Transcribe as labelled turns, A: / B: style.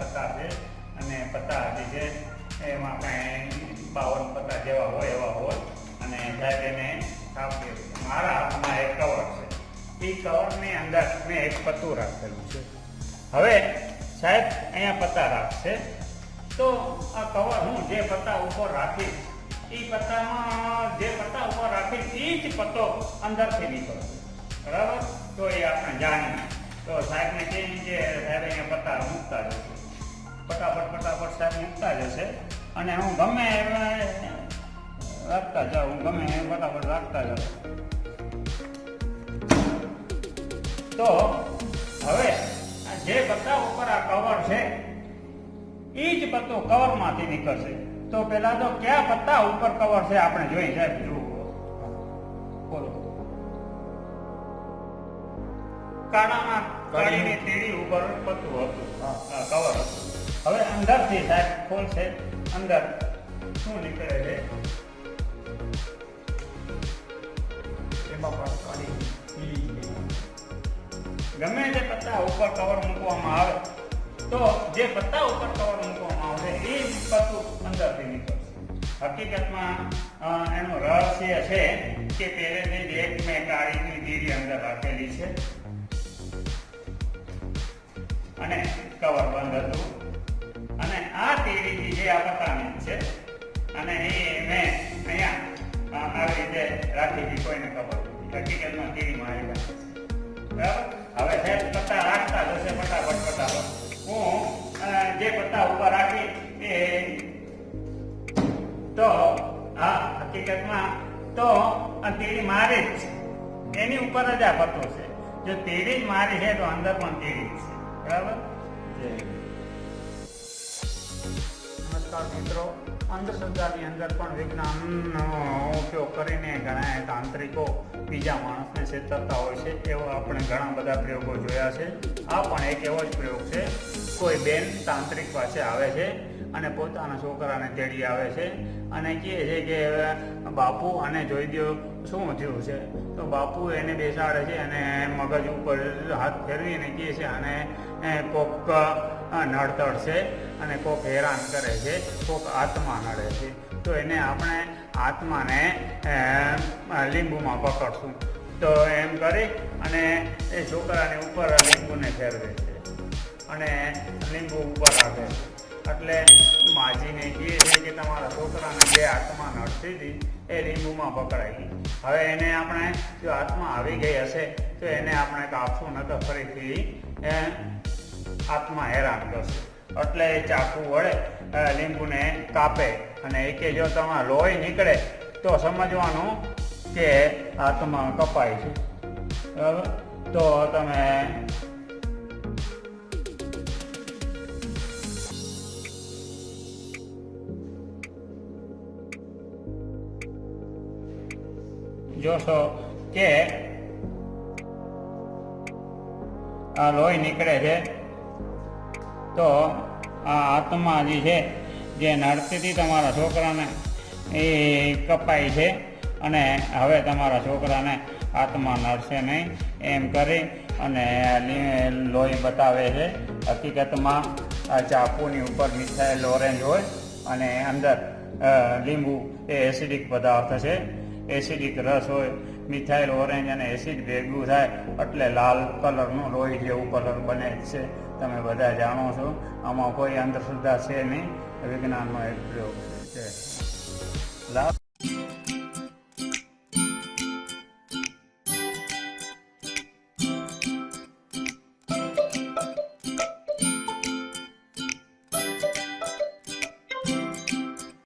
A: પત્તા છે અને પત્તા જે છે, એમાં કાંઈ બાવન પત્તા જેવા હોય એવા હોય અને સાહેબ એને કાપી મારા હાથમાં એક કવર છે. એ કવરની અંદર મેં એક પત્તું રાખેલું છે. હવે સાહેબ, અહીંયા પત્તા રાખશે તો આ કવર હું જે પત્તા ઉપર રાખીશ, એ પત્તામાં જે પત્તા ઉપર રાખીશ, એ જ પત્તો અંદરથી નીકળશે. બરાબર? તો એ આપણે જાણીએ. તો સાહેબને કહીએ કે સાહેબ અહીંયા પત્તા મૂકતા જશે. ફટાફટ ફટાફટ સાહેબ મૂકતા જશે અને હું ગમે એમ રાખતા જાઉં હું ગમે એમ ફટાફટ રાખતા જાઉં. તો હવે જે પત્તા ઉપર આ કવર છે એ જ પત્તો કવરમાંથી નીકળશે. તો પેલા તો કયા પત્તા ઉપર કવર છે આપણે જોઈ સાહેબ? જુઓ. બોલો. કાળામાં કાળીની તીડી ઉપર પત્તું હતું. આ કવર હતું. હવે અંદરથી સાહેબ ખોલશે અંદર. શું નીકળે છે?
B: એમાં પણ કાઢી
A: ગમે તે પત્તા ઉપર કવર મૂકવામાં આવે, તો જે પત્તા ઉપર કવર મૂકવામાં આવશે, એ પત્તું અંદરથી નીકળશે. હકીકતમાં એનો રહસ્ય છે કે પહેલેથી જ એક મેં કાળીની દીડી અંદર રાખેલી છે. અને કવર બંધ હતું. તીડીથી જે આ પત્તાની છે. અને એ મેં અહીંયા આવી રીતે રાખી હતી, કોઈને ખબર મારી પાસે છે બરાબર? હવે જે પત્તા રાખતા જશે ફટાફટ ફટાફટ હું જે પત્તા ઉપર રાખી, એ તો, હા, હકીકતમાં તો તીડી મારી જ છે. એની ઉપર જ આ પત્તો છે. જો તીડી જ મારી છે, તો અંદર પણ તીડી છે. બરાબર?
B: જય
A: નમસ્કાર મિત્રો. અંધશ્રદ્ધાની અંદર પણ વિજ્ઞાનનો ઉપયોગ કરીને ઘણા તાંત્રિકો બીજા માણસને છેતરતા હોય છે એવો આપણે ઘણા બધા પ્રયોગો જોયા છે. આ પણ એક એવો જ પ્રયોગ છે. કોઈ બેન તાંત્રિક પાસે આવે છે અને પોતાના છોકરાને તેડી આવે છે અને કહે છે કે, બાપુ અને જોઈ દો શું થયું છે? તો બાપુ એને બેસાડે છે અને મગજ ઉપર હાથ ફેરવીને કહે છે અને કોક નડતડ છે અને કોક હેરાન કરે છે, કોક આત્મા નડે છે. તો એને આપણે આત્માને લીંબુમાં પકડશું. તો એમ કરી અને એ છોકરાની ઉપર લીંબુને ફેરવે છે. અને લીંબુ ઉપર આવે છે. એટલે માજીને કહે છે કે તમારા છોકરાને જે આત્મા નડતી હતી, એ લીંબુમાં પકડાઈ. હવે એને આપણે જો આત્મા આવી ગઈ હશે, તો એને આપણે કાપશું ન તો ફરીથી આત્મા હેરાન કરશે. એટલે એ ચાકુ વડે લીંબુને કાપે અને એ કે જો તમારે લોહી નીકળે, તો સમજવાનું કે આત્મા કપાય છે. બરાબર? તો તમે જોશો કે આ લોહી નીકળે છે. તો આ આત્મા જે છે, જે નડતીથી તમારા છોકરાને એ કપાય છે અને હવે તમારા છોકરાને આત્મા નડશે નહીં એમ કરી અને લોહી બતાવે છે. હકીકતમાં આ ચાકુની ઉપર મિથાઇલ ઓરેન્જ હોય અને અંદર લીંબુ એ એસિડિક પદાર્થ છે. એસિડિક રસ હોય, મિથાઇલ ઓરેન્જ અને એસિડ ભેગું થાય એટલે લાલ કલરનું લોહી જેવું કલર બને છે. તમે બધા જાણો છો. આમાં કોઈ અંધશ્રદ્ધા છે નહીં. વિજ્ઞાનનો એક પ્રયોગ છે. લાભ